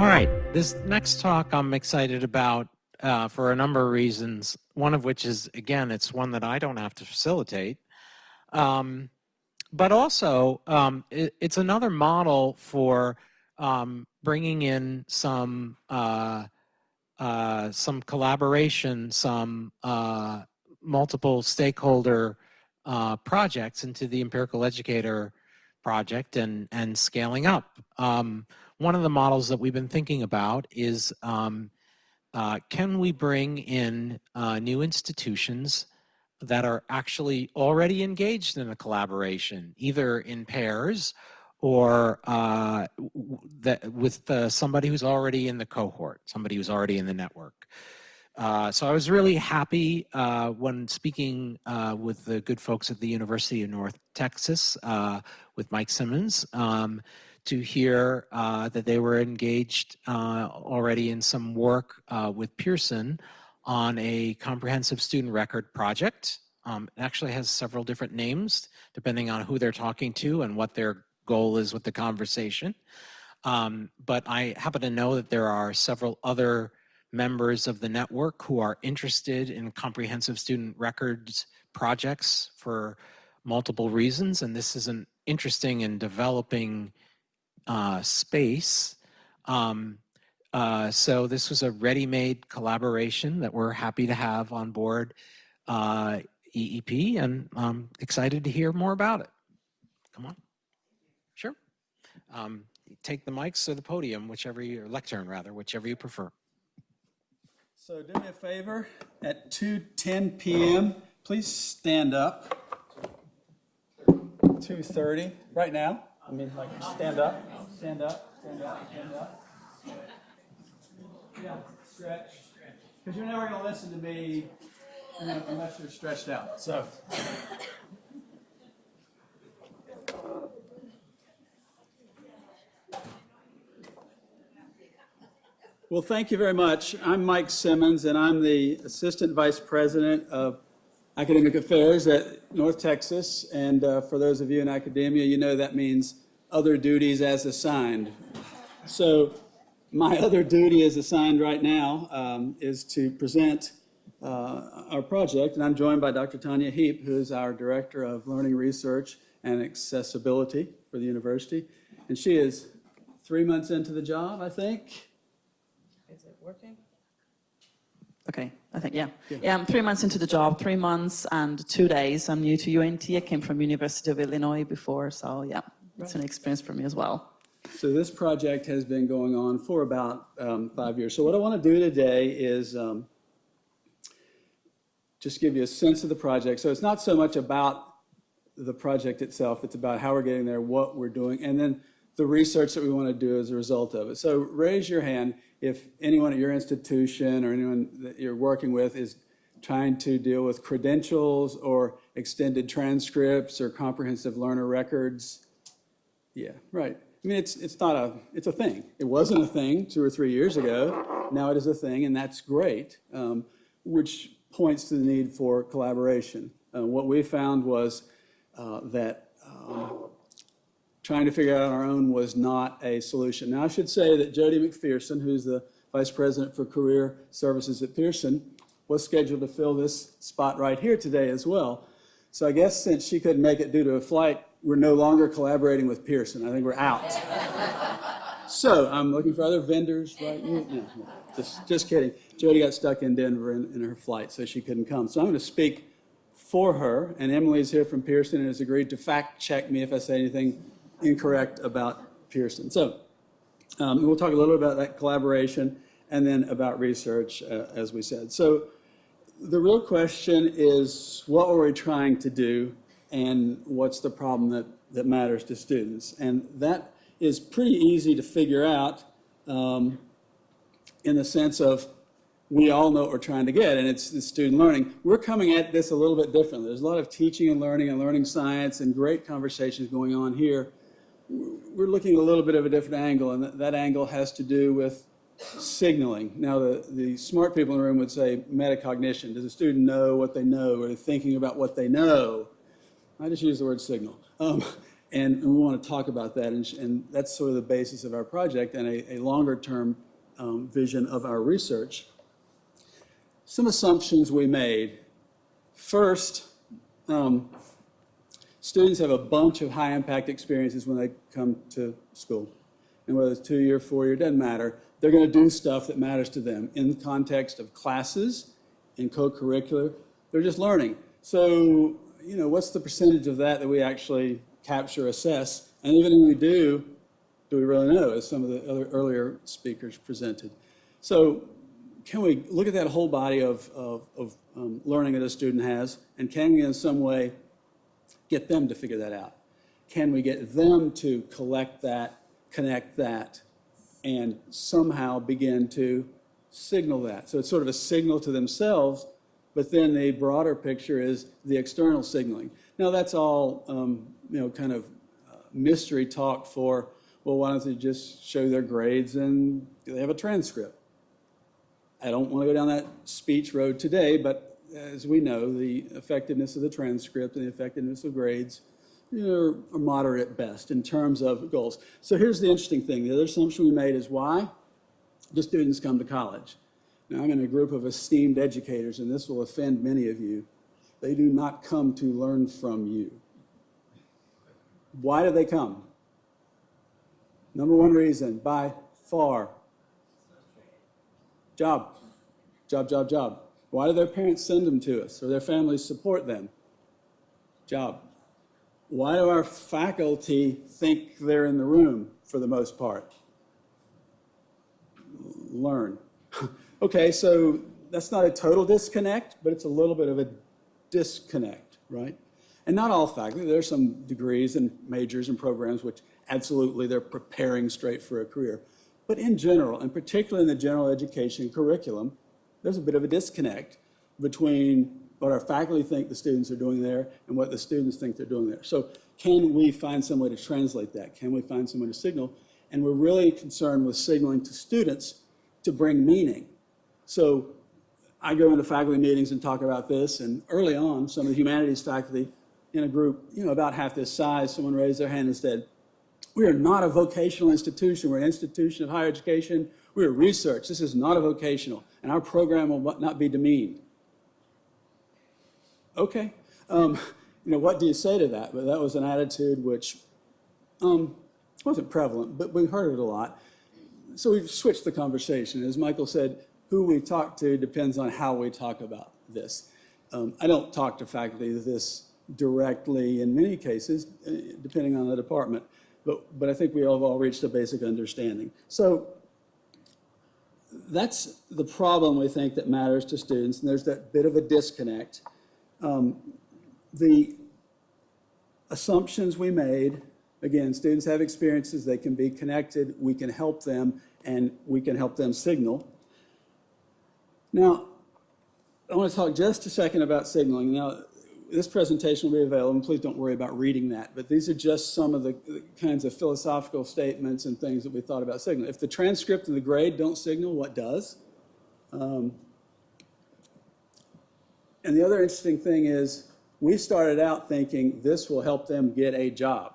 All right, this next talk I'm excited about uh, for a number of reasons. One of which is, again, it's one that I don't have to facilitate. Um, but also, um, it, it's another model for um, bringing in some uh, uh, some collaboration, some uh, multiple stakeholder uh, projects into the empirical educator project and and scaling up. One of the models that we've been thinking about is um, uh, can we bring in uh, new institutions that are actually already engaged in a collaboration, either in pairs or uh, that with uh, somebody who's already in the cohort, somebody who's already in the network. Uh, so I was really happy uh, when speaking with the good folks at the University of North Texas with Mike Simmons um, to hear that they were engaged already in some work with Pearson on a comprehensive student record project. Um, it actually has several different names depending on who they're talking to and what their goal is with the conversation. Um, but I happen to know that there are several other members of the network who are interested in comprehensive student records projects for multiple reasons. And this is an interesting and developing uh, space. Um, uh, so this was a ready-made collaboration that we're happy to have on board uh, EEP and I'm excited to hear more about it. Come on. Sure. Um, take the mics or the podium, whichever you, or lectern rather, whichever you prefer. So do me a favor, at 2:10 PM, please stand up. 2:30, right now. I mean, like, stand up, stand up, stand up, stand up. Yeah, stretch. Because you're never going to listen to me unless you're stretched out. So. Well, thank you very much. I'm Mike Simmons, and I'm the Assistant Vice President of Academic Affairs at North Texas. And uh, for those of you in academia, you know that means other duties as assigned. So my other duty as assigned right now um, is to present uh, our project, and I'm joined by Dr. Tanya Heap, who is our Director of Learning Research and Accessibility for the university. And she is three months into the job, I think. Is it working? Okay, I think, yeah. yeah. yeah. I'm three months into the job, three months and two days. I'm new to UNT. I came from University of Illinois before, so yeah, it's an experience for me as well. So this project has been going on for about um, five years. So what I want to do today is um, just give you a sense of the project. So it's not so much about the project itself, it's about how we're getting there, what we're doing, and then the research that we want to do as a result of it. So raise your hand if anyone at your institution or anyone that you're working with is trying to deal with credentials or extended transcripts or comprehensive learner records. Yeah, right. I mean, it's, it's not a, it's a thing. It wasn't a thing two or three years ago. Now it is a thing, and that's great, um, which points to the need for collaboration. Uh, what we found was uh, that um, trying to figure out on our own was not a solution. Now, I should say that Jody McPherson, who's the Vice President for Career Services at Pearson, was scheduled to fill this spot right here today as well. So I guess since she couldn't make it due to a flight, we're no longer collaborating with Pearson. I think we're out. so I'm looking for other vendors right now. No, no, just, just kidding. Jody got stuck in Denver in, in her flight, so she couldn't come. So I'm going to speak for her, and Emily's here from Pearson and has agreed to fact check me if I say anything incorrect about Pearson. So um, we'll talk a little bit about that collaboration and then about research, uh, as we said. So the real question is, what are we trying to do and what's the problem that, that matters to students? And that is pretty easy to figure out um, in the sense of we all know what we're trying to get, and it's the student learning. We're coming at this a little bit differently. There's a lot of teaching and learning and learning science and great conversations going on here. We're looking at a little bit of a different angle, and that, that angle has to do with signaling. Now, the, the smart people in the room would say metacognition. Does a student know what they know? Are they thinking about what they know? I just use the word signal. Um, And we want to talk about that, and, and that's sort of the basis of our project and a, a longer-term um, vision of our research. Some assumptions we made. First, um, students have a bunch of high-impact experiences when they come to school. And whether it's two-year, four-year, doesn't matter. They're going to do stuff that matters to them in the context of classes, in co-curricular. They're just learning. So, you know, what's the percentage of that that we actually capture, assess? And even when we do, do we really know, as some of the other earlier speakers presented? So can we look at that whole body of, of, of um, learning that a student has, and can we in some way get them to figure that out? Can we get them to collect that, connect that, and somehow begin to signal that? So it's sort of a signal to themselves, but then the broader picture is the external signaling. Now that's all, um, you know, kind of uh, mystery talk for, well, why don't they just show their grades and they have a transcript? I don't want to go down that speech road today, but as we know, the effectiveness of the transcript and the effectiveness of grades you know, are moderate at best in terms of goals. So here's the interesting thing. The other assumption we made is why do students come to college? Now, I'm in a group of esteemed educators, and this will offend many of you. They do not come to learn from you. Why do they come? Number one reason, by far, job. Job, job, job. Why do their parents send them to us or their families support them? Job. Why do our faculty think they're in the room for the most part? Learn. okay, so that's not a total disconnect, but it's a little bit of a disconnect, right? And not all faculty. There are some degrees and majors and programs which absolutely they're preparing straight for a career. But in general, and particularly in the general education curriculum, there's a bit of a disconnect between what our faculty think the students are doing there and what the students think they're doing there. So can we find some way to translate that? Can we find some way to signal? And we're really concerned with signaling to students to bring meaning. So I go into faculty meetings and talk about this, and early on, some of the humanities faculty in a group, you know, about half this size, someone raised their hand and said, we are not a vocational institution. We're an institution of higher education. We are research. This is not a vocational, and our program will not be demeaned. Okay. Um, you know, what do you say to that? But that was an attitude which um, wasn't prevalent, but we heard it a lot. So we've switched the conversation. As Michael said, who we talk to depends on how we talk about this. Um, I don't talk to faculty this directly in many cases, uh, depending on the department, but, but I think we have all reached a basic understanding. So that's the problem we think that matters to students, and there's that bit of a disconnect. Um, the assumptions we made, again, students have experiences, they can be connected, we can help them, and we can help them signal. Now, I want to talk just a second about signaling. Now, this presentation will be available, and please don't worry about reading that, but these are just some of the the kinds of philosophical statements and things that we thought about signaling. If the transcript and the grade don't signal, what does? Um, and the other interesting thing is, we started out thinking this will help them get a job.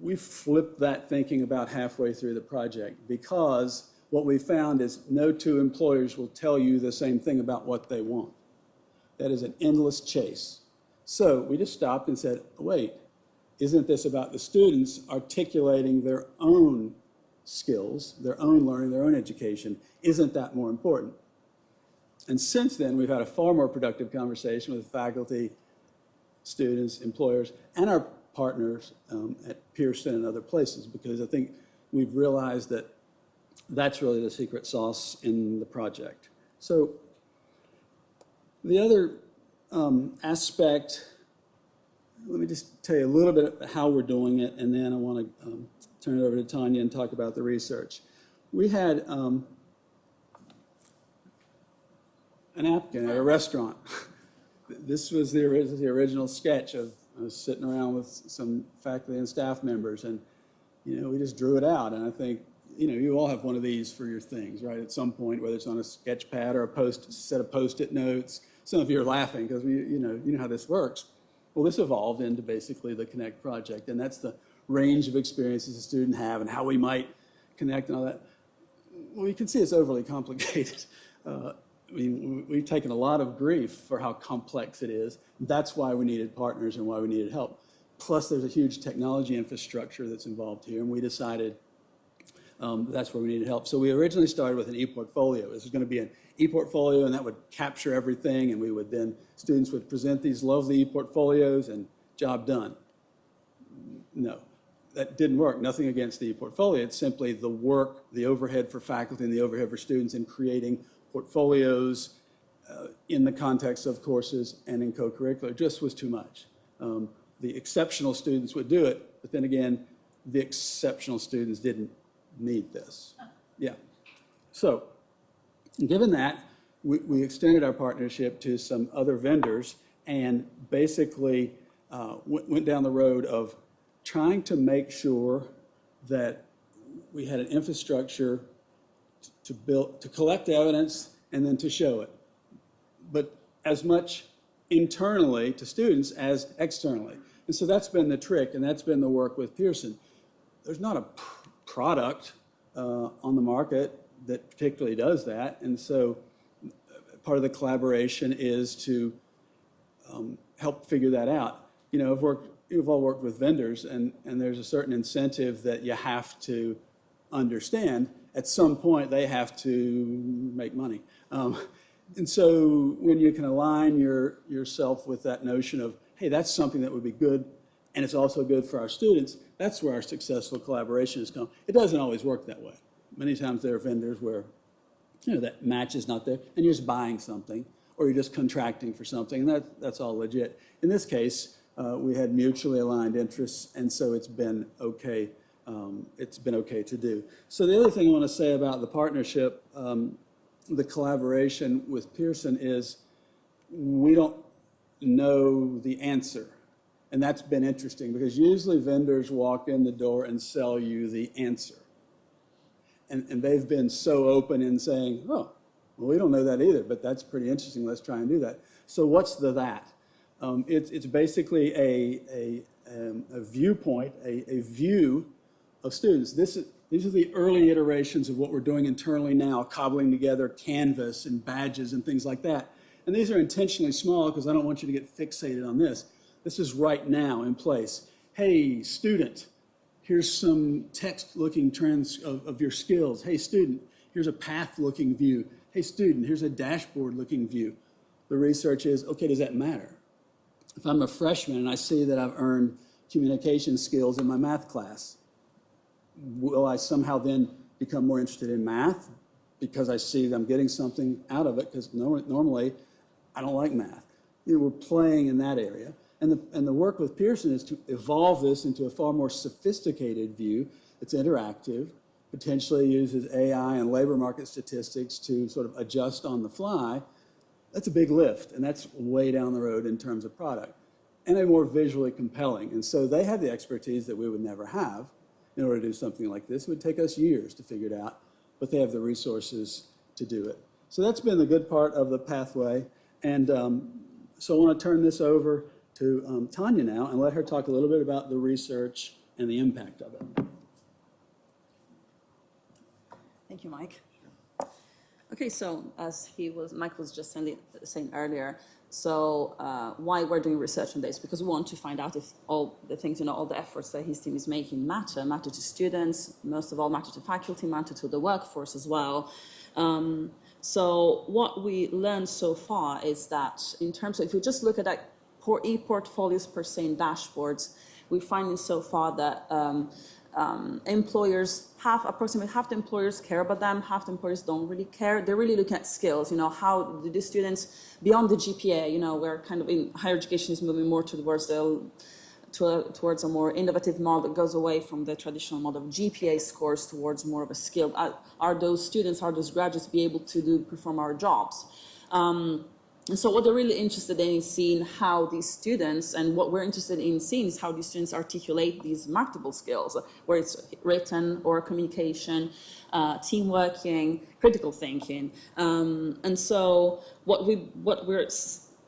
We flipped that thinking about halfway through the project because what we found is no two employers will tell you the same thing about what they want. That is an endless chase. So we just stopped and said, wait, isn't this about the students articulating their own skills, their own learning, their own education? Isn't that more important? And since then, we've had a far more productive conversation with faculty, students, employers, and our partners um, at Pearson and other places, because I think we've realized that that's really the secret sauce in the project. So the other um, aspect, let me just tell you a little bit how we're doing it, and then I want to um, turn it over to Tanya and talk about the research. We had um, a napkin at a restaurant. This was the, the original sketch of, I was sitting around with some faculty and staff members, and, you know, we just drew it out, and I think, you know, you all have one of these for your things, right, at some point, whether it's on a sketch pad or a post, set of Post-it notes. Some of you are laughing, because we, you know, you know how this works. Well, this evolved into basically the Connect project, and that's the range of experiences a student have and how we might connect and all that. Well, you can see it's overly complicated. Uh, I mean, we've taken a lot of grief for how complex it is. That's why we needed partners and why we needed help. Plus, there's a huge technology infrastructure that's involved here, and we decided um, that's where we needed help. So we originally started with an e-portfolio. This was going to be an e-portfolio, and that would capture everything, and we would then, students would present these lovely e-portfolios, and job done. No, that didn't work. Nothing against the e-portfolio. It's simply the work, the overhead for faculty and the overhead for students in creating portfolios uh, in the context of courses and in co-curricular just was too much. Um, the exceptional students would do it, but then again, the exceptional students didn't need this. Yeah. So, given that, we, we extended our partnership to some other vendors and basically uh, went, went down the road of trying to make sure that we had an infrastructure to build, to collect evidence and then to show it. But as much internally to students as externally. And so that's been the trick, and that's been the work with Pearson. There's not a product uh, on the market that particularly does that, and so uh, part of the collaboration is to um, help figure that out. You know, I've worked, you've all worked with vendors, and, and there's a certain incentive that you have to understand. At some point, they have to make money. Um, and so when you can align your, yourself with that notion of, hey, that's something that would be good, and it's also good for our students, that's where our successful collaboration has come. It doesn't always work that way. Many times there are vendors where, you know, that match is not there, and you're just buying something, or you're just contracting for something, and that, that's all legit. In this case, uh, we had mutually aligned interests, and so it's been okay. Um, it's been okay to do. So the other thing I want to say about the partnership, um, the collaboration with Pearson is we don't know the answer. And that's been interesting because usually vendors walk in the door and sell you the answer. And, and they've been so open in saying, oh, well, we don't know that either, but that's pretty interesting. Let's try and do that. So what's the that? Um, it's, it's basically a, a, um, a viewpoint, a, a view of students. This is, these are the early iterations of what we're doing internally now, cobbling together Canvas and badges and things like that. And these are intentionally small because I don't want you to get fixated on this. This is right now in place. Hey, student, here's some text-looking trends of, of your skills. Hey, student, here's a path-looking view. Hey, student, here's a dashboard-looking view. The research is, okay, does that matter? If I'm a freshman and I see that I've earned communication skills in my math class, will I somehow then become more interested in math because I see that I'm getting something out of it? Because normally, I don't like math. You know, we're playing in that area. And the, and the work with Pearson is to evolve this into a far more sophisticated view that's interactive, potentially uses AI and labor market statistics to sort of adjust on the fly. That's a big lift, and that's way down the road in terms of product, and a more visually compelling. And so they have the expertise that we would never have in order to do something like this. It would take us years to figure it out, but they have the resources to do it. So that's been the good part of the pathway. And um, so I want to turn this over to um, Tanya now and let her talk a little bit about the research and the impact of it. Thank you, Mike. Okay, so as he was, Mike was just saying, earlier, so uh, why we're doing research on this? Because we want to find out if all the things, you know, all the efforts that his team is making matter, matter to students, most of all matter to faculty, matter to the workforce as well. Um, so what we learned so far is that in terms of, if you just look at that e-portfolios per se and dashboards, we're finding so far that um, um, employers half approximately half the employers care about them half the employers don't really care they're really looking at skills you know how do the students beyond the gpa you know where kind of in higher education is moving more towards the to a, towards a more innovative model that goes away from the traditional model of GPA scores towards more of a skill. Are, are those students, are those graduates be able to do perform our jobs? Um, and so what they're really interested in is seeing how these students, and what we're interested in seeing is how these students articulate these marketable skills, where it's written or communication, uh, team working, critical thinking. Um, and so what, we, what we're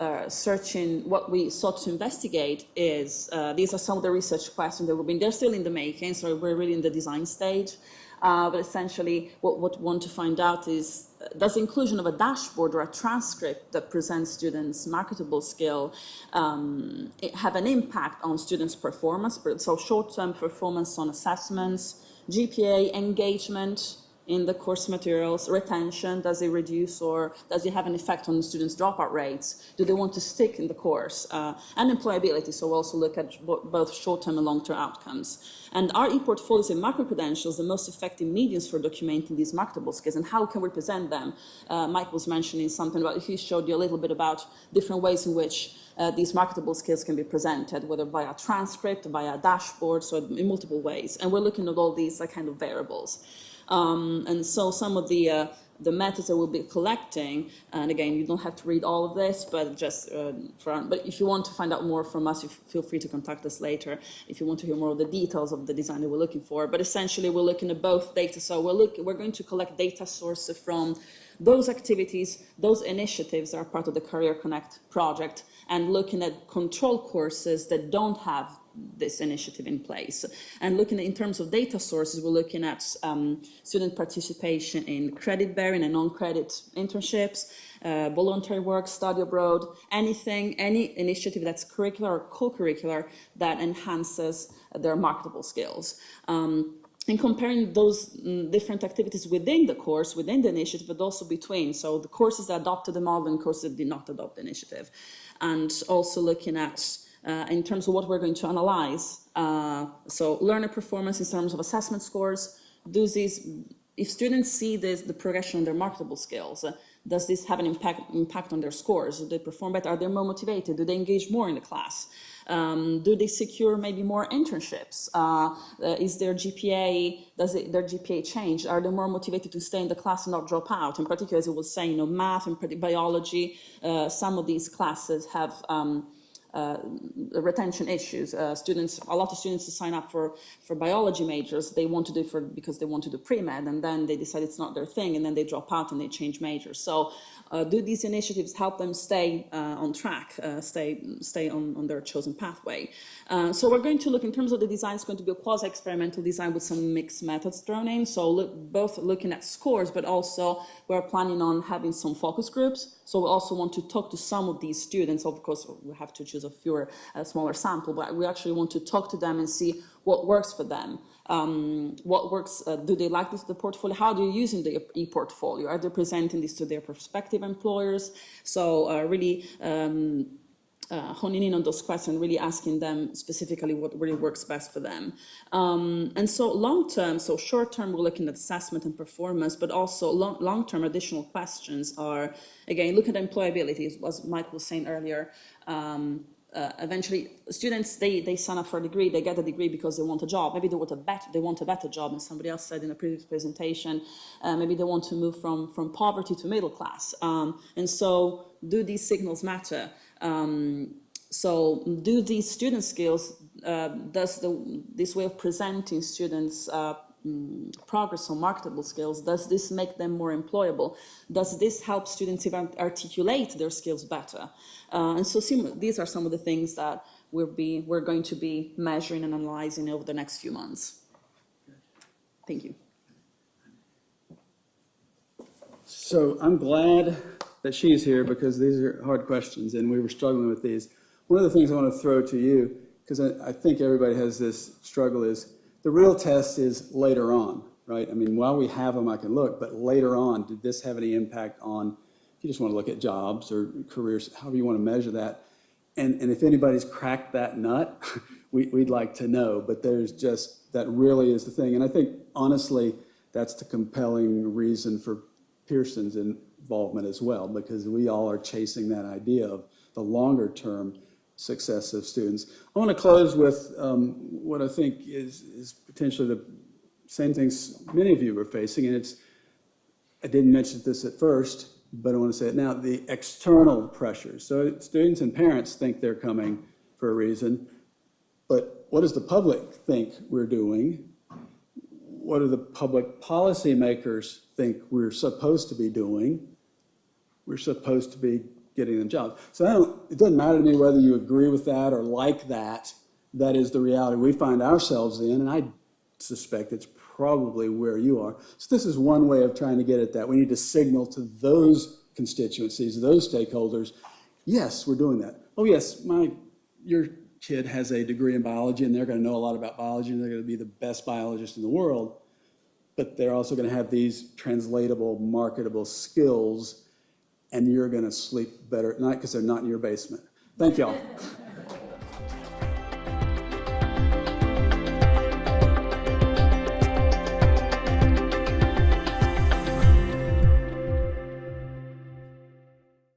uh, searching, what we sought to investigate is, uh, these are some of the research questions that we've been, they're still in the making, so we're really in the design stage. Uh, but essentially, what, we want to find out is, does inclusion of a dashboard or a transcript that presents students' marketable skill um, have an impact on students' performance? So short-term performance on assessments, GPA, engagement, in the course materials, retention, does it reduce or does it have an effect on the students' dropout rates? Do they want to stick in the course? Uh, and employability, so we'll also look at both short-term and long-term outcomes. And our e-portfolios and micro-credentials, the most effective mediums for documenting these marketable skills and how can we present them? Uh, Mike was mentioning something about, he showed you a little bit about different ways in which uh, these marketable skills can be presented, whether via transcript, via dashboard, so in multiple ways. And we're looking at all these kind of variables. Um, and so some of the uh, the methods that we'll be collecting, and again, you don't have to read all of this, but just uh, for, but if you want to find out more from us, you feel free to contact us later if you want to hear more of the details of the design that we're looking for. But essentially, we're looking at both data. So we're look, we're going to collect data sources from those activities, those initiatives are part of the Career Connect project, and looking at control courses that don't have this initiative in place. And looking at, in terms of data sources, we're looking at um, student participation in credit-bearing and non-credit internships, uh, voluntary work, study abroad, anything, any initiative that's curricular or co-curricular that enhances their marketable skills. Um, and comparing those mm, different activities within the course, within the initiative, but also between. So the courses that adopted the model and courses that did not adopt the initiative. And also looking at uh, in terms of what we're going to analyze. Uh, so learner performance in terms of assessment scores. Do these, if students see this, the progression in their marketable skills, uh, does this have an impact, impact on their scores? Do they perform better? Are they more motivated? Do they engage more in the class? Um, do they secure maybe more internships? Uh, uh, is their GPA, does it, their GPA change? Are they more motivated to stay in the class and not drop out? In particular, as I was saying, you know, math and biology, uh, some of these classes have um, uh, retention issues. Uh, students, a lot of students sign up for, for biology majors, they want to do for because they want to do pre-med and then they decide it's not their thing and then they drop out and they change majors. So uh, do these initiatives help them stay uh, on track, uh, stay, stay on, on their chosen pathway? Uh, so we're going to look, in terms of the design, it's going to be a quasi-experimental design with some mixed methods thrown in. So look, both looking at scores, but also we're planning on having some focus groups. So we also want to talk to some of these students. Of course, we have to choose a fewer, a smaller sample, but we actually want to talk to them and see what works for them. Um, what works, uh, do they like this, the portfolio? How do you using the e-portfolio? Are they presenting this to their prospective employers? So uh, really um, uh, honing in on those questions, really asking them specifically what really works best for them. Um, and so long term, so short term, we're looking at assessment and performance, but also long, long term additional questions are, again, look at employability, as Mike was saying earlier. Um, uh, eventually students they they sign up for a degree they get a degree because they want a job maybe they want a better they want a better job and somebody else said in a previous presentation uh, maybe they want to move from from poverty to middle class um, and so do these signals matter um, so do these student skills uh, does the this way of presenting students uh, mm, progress on marketable skills, does this make them more employable? Does this help students even articulate their skills better? Uh, and so these are some of the things that we'll be, we're going to be measuring and analyzing over the next few months. Thank you. So I'm glad that she's here because these are hard questions and we were struggling with these. One of the things I want to throw to you, because I, I think everybody has this struggle, is the real test is later on, right? I mean, while we have them, I can look, but later on, did this have any impact on if you just want to look at jobs or careers, however you want to measure that. And, and if anybody's cracked that nut, we, we'd like to know. But there's just, that really is the thing. And I think, honestly, that's the compelling reason for Pearson's involvement as well, because we all are chasing that idea of the longer term success of students. I want to close with um, what I think is, is potentially the same things many of you are facing, and it's, I didn't mention this at first, but I want to say it now, the external pressures. So students and parents think they're coming for a reason, but what does the public think we're doing? What do the public policy makers think we're supposed to be doing? We're supposed to be getting them jobs. So it doesn't matter to me whether you agree with that or like that. That is the reality we find ourselves in, and I suspect it's probably where you are. So this is one way of trying to get at that. We need to signal to those constituencies, those stakeholders, yes, we're doing that. Oh, yes, my, your kid has a degree in biology, and they're going to know a lot about biology, and they're going to be the best biologist in the world but they're also going to have these translatable, marketable skills, and you're going to sleep better at night because they're not in your basement. Thank y'all.